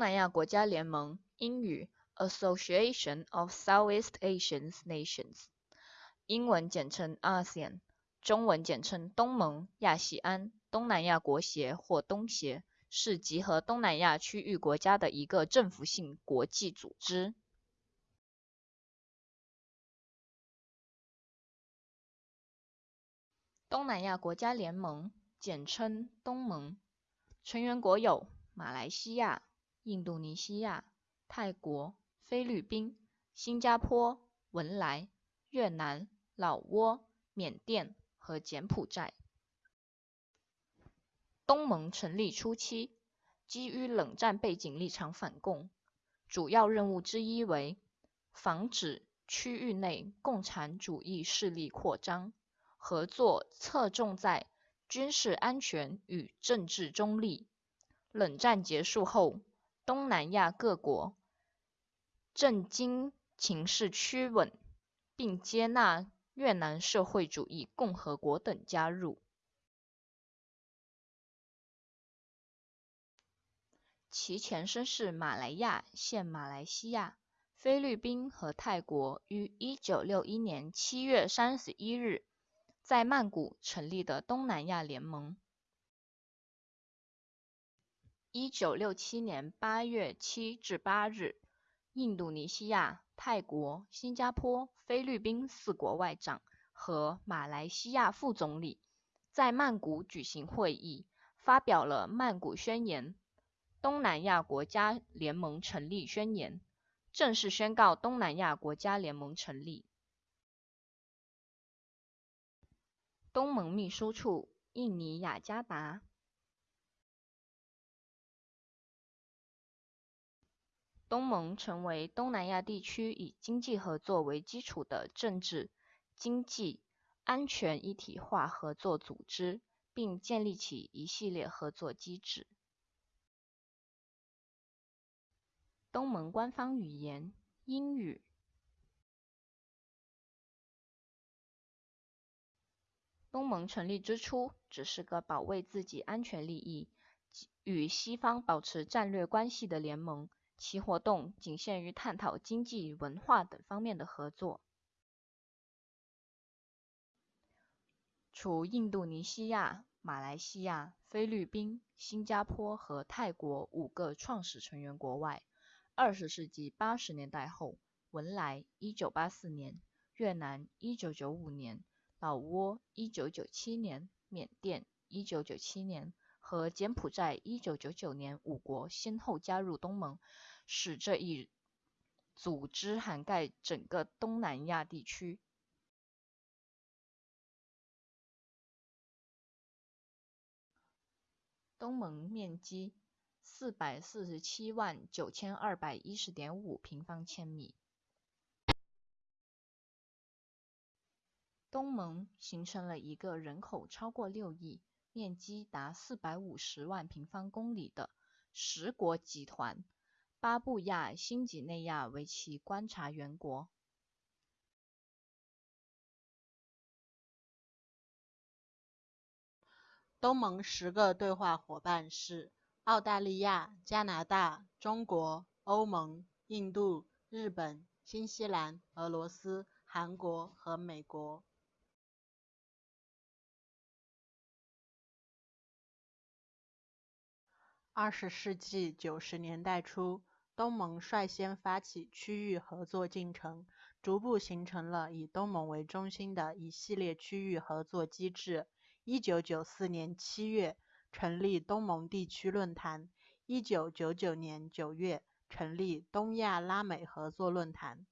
东南亚国家联盟，英语 Association of Southeast Asian Nations，英文简称 ASEAN，中文简称东盟、亚细安、东南亚国协或东协，是集合东南亚区域国家的一个政府性国际组织。东南亚国家联盟，简称东盟，成员国有马来西亚。印度尼西亚、泰国、菲律宾、新加坡、文莱、越南、老挝、缅甸和柬埔寨。东盟成立初期，基于冷战背景立场反共，主要任务之一为防止区域内共产主义势力扩张，合作侧重在军事安全与政治中立。冷战结束后。东南亚各国正经情势趋稳，并接纳越南社会主义共和国等加入。其前身是马来亚（现马来西亚）、菲律宾和泰国于1961年7月31日在曼谷成立的东南亚联盟。一九六七年八月七至八日，印度尼西亚、泰国、新加坡、菲律宾四国外长和马来西亚副总理在曼谷举行会议，发表了《曼谷宣言》——东南亚国家联盟成立宣言，正式宣告东南亚国家联盟成立。东盟秘书处，印尼雅加达。东盟成为东南亚地区以经济合作为基础的政治、经济、安全一体化合作组织，并建立起一系列合作机制。东盟官方语言英语。东盟成立之初只是个保卫自己安全利益、与西方保持战略关系的联盟。其活动仅限于探讨经济、文化等方面的合作。除印度尼西亚、马来西亚、菲律宾、新加坡和泰国五个创始成员国外，20世纪80年代后，文莱 （1984 年）、越南 （1995 年）、老挝 （1997 年）、缅甸 （1997 年）和柬埔寨 （1999 年）五国先后加入东盟。使这一组织涵盖整个东南亚地区。东盟面积四百四十七万九千二百一十点五平方千米。东盟形成了一个人口超过六亿、面积达四百五十万平方公里的十国集团。巴布亚新几内亚为其观察员国。东盟十个对话伙伴是澳大利亚、加拿大、中国、欧盟、印度、日本、新西兰、俄罗斯、韩国和美国。二十世纪九十年代初。东盟率先发起区域合作进程，逐步形成了以东盟为中心的一系列区域合作机制。一九九四年七月成立东盟地区论坛，一九九九年九月成立东亚拉美合作论坛。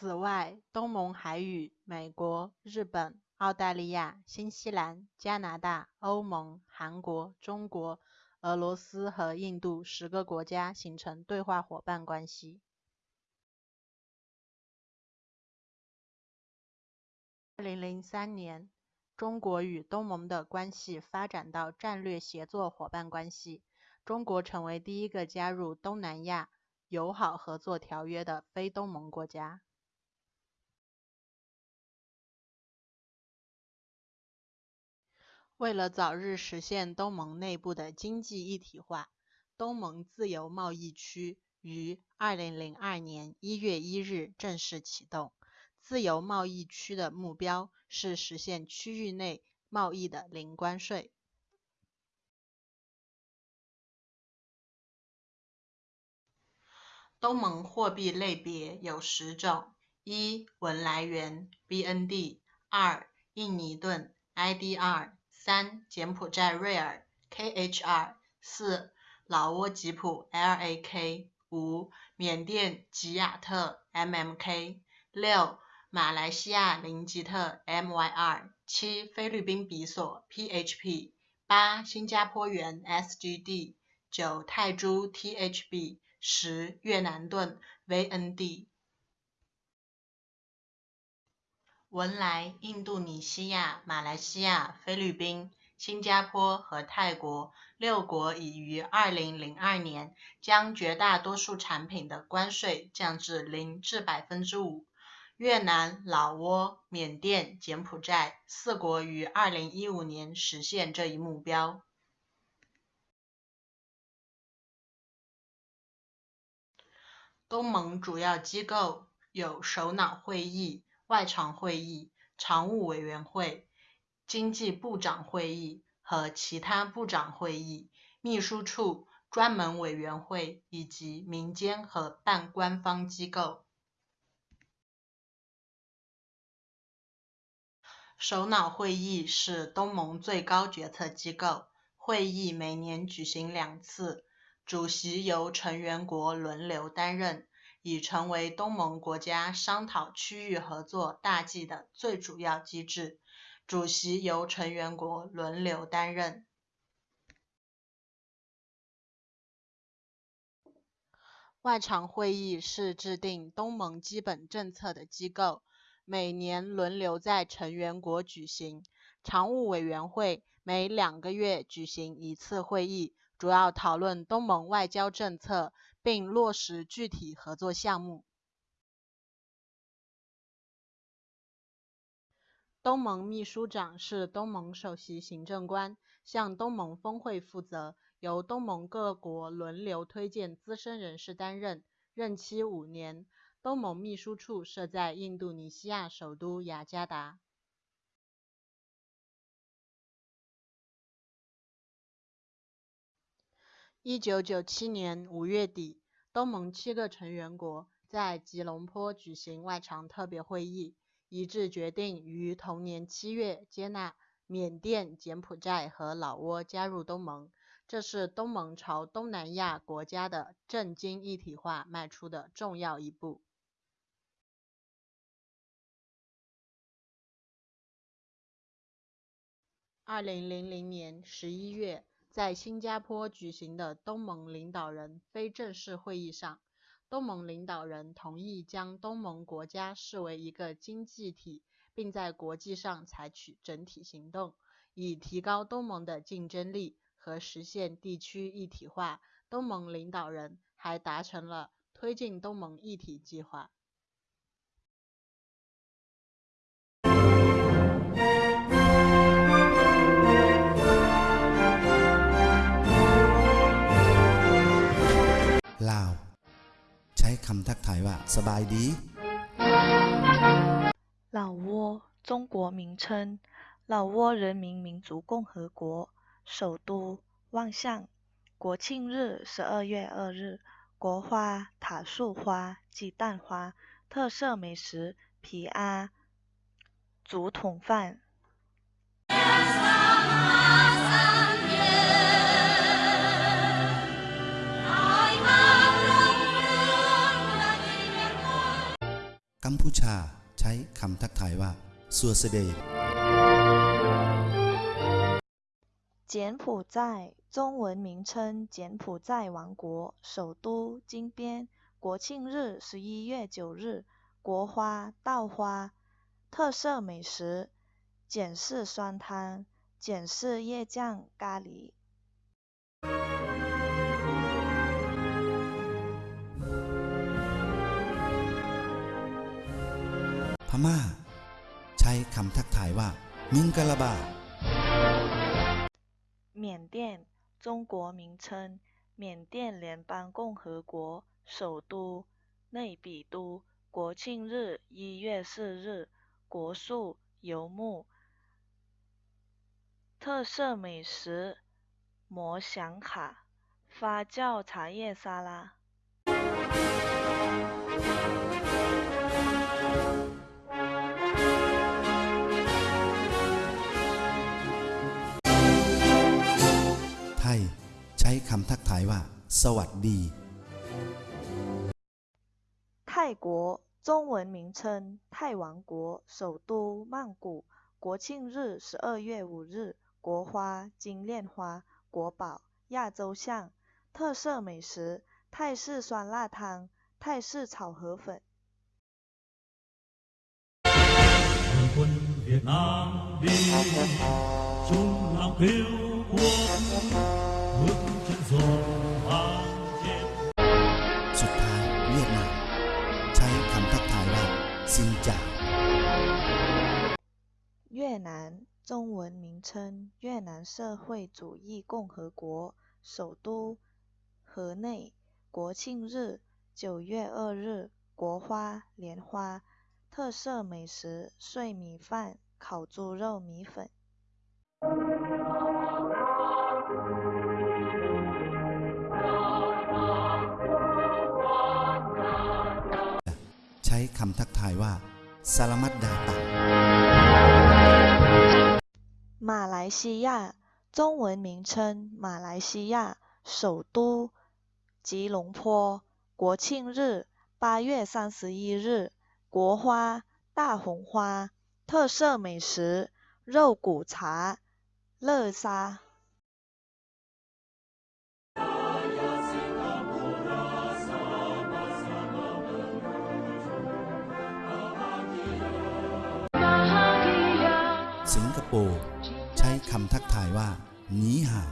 此外，东盟还与美国、日本、澳大利亚、新西兰、加拿大、欧盟、韩国、中国、俄罗斯和印度十个国家形成对话伙伴关系。二零零三年，中国与东盟的关系发展到战略协作伙伴关系，中国成为第一个加入东南亚友好合作条约的非东盟国家。为了早日实现东盟内部的经济一体化，东盟自由贸易区于2002年1月1日正式启动。自由贸易区的目标是实现区域内贸易的零关税。东盟货币类别有十种：一、文来元 （BND）；二、印尼盾 （IDR）；三、柬埔寨瑞尔 （KHR）；四、老挝吉普 （LAK）；五、缅甸吉雅特 （MMK）；六、马来西亚林吉特 （MYR）；七、菲律宾比索 （PHP）；八、新加坡元 （SGD）；九、泰铢 （THB）。十越南盾 VND，文莱、印度尼西亚、马来西亚、菲律宾、新加坡和泰国六国已于二零零二年将绝大多数产品的关税降至零至百分之五。越南、老挝、缅甸、柬埔寨四国于二零一五年实现这一目标。东盟主要机构有首脑会议、外长会议、常务委员会、经济部长会议和其他部长会议、秘书处、专门委员会以及民间和半官方机构。首脑会议是东盟最高决策机构，会议每年举行两次。主席由成员国轮流担任，已成为东盟国家商讨区域合作大计的最主要机制。主席由成员国轮流担任。外长会议是制定东盟基本政策的机构，每年轮流在成员国举行。常务委员会每两个月举行一次会议。主要讨论东盟外交政策，并落实具体合作项目。东盟秘书长是东盟首席行政官，向东盟峰会负责，由东盟各国轮流推荐资深人士担任，任期五年。东盟秘书处设在印度尼西亚首都雅加达。一九九七年五月底，东盟七个成员国在吉隆坡举行外长特别会议，一致决定于同年七月接纳缅甸、柬埔寨和老挝加入东盟。这是东盟朝东南亚国家的政经一体化迈出的重要一步。二零零零年十一月。在新加坡举行的东盟领导人非正式会议上，东盟领导人同意将东盟国家视为一个经济体，并在国际上采取整体行动，以提高东盟的竞争力和实现地区一体化。东盟领导人还达成了推进东盟一体计划。老挝，中国名称：老挝人民民主共和国，首都万象。国庆日十二月二日，国花塔树花、鸡蛋花，特色美食皮阿、竹筒饭。กัมพูชาใช้คำทักทายว่าสัวเสด柬埔寨中文名称柬埔寨王国首都金边国庆日十一月九日国花稻花特色美食简式酸汤简式叶酱咖喱 ม่าใช้คำทักทายว่ามิงกะลาบา 缅甸，中国名称，缅甸联邦共和国，首都内比都，国庆日一月四日，国树游牧，特色美食摩祥卡，发酵茶叶沙拉。 ช้คำทักทายว่า สวัสดี 泰国，中文名称泰王国，首都曼谷，国庆日十二月五日，国花金链花，国宝亚洲象，特色美食泰式酸辣汤、泰式炒河粉。 quân Việt Nam đi chung lòng yêu quốc bước chân dồn vang trên สุดท้ายเวียดนาม ใช้คำทักทายว่า ซินจ่า 越南，中文名称越南社会主义共和国，首都河内，国庆日九月二日，国花莲花，特色美食碎米饭、烤猪肉米粉。 คำทักทายว่า สลามัดดาตัง 马来西亚，中文名称马来西亚，首都吉隆坡，国庆日八月三十一日，国花大红花，特色美食肉骨茶、乐沙。 โปร์ ใช้คำทักทายว่าหนีห่าว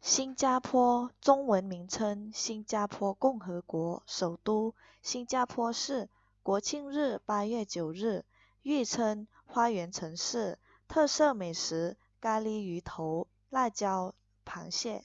新加坡，中文名称新加坡共和国，首都新加坡市，国庆日八月九日，誉称花园城市，特色美食咖喱鱼头、辣椒螃蟹。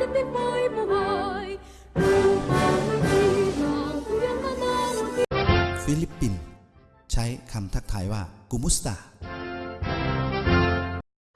ฟิลิปปินส์ใช้คำทักทายว่า กุมุสตา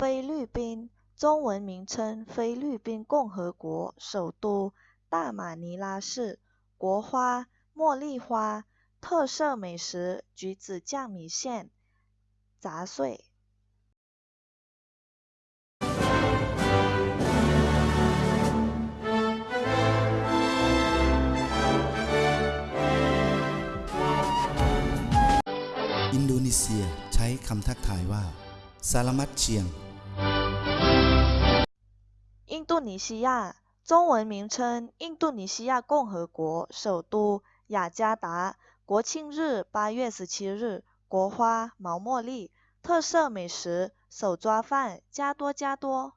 菲律宾，中文名称菲律宾共和国，首都大马尼拉市，国花茉莉花，特色美食橘子酱米线、杂碎。 คำทักทายว่า สลามัดเชียง 印度尼西亚，中文名称印度尼西亚共和国，首都雅加达，国庆日八月十七日，国花毛茉莉，特色美食手抓饭加多加多。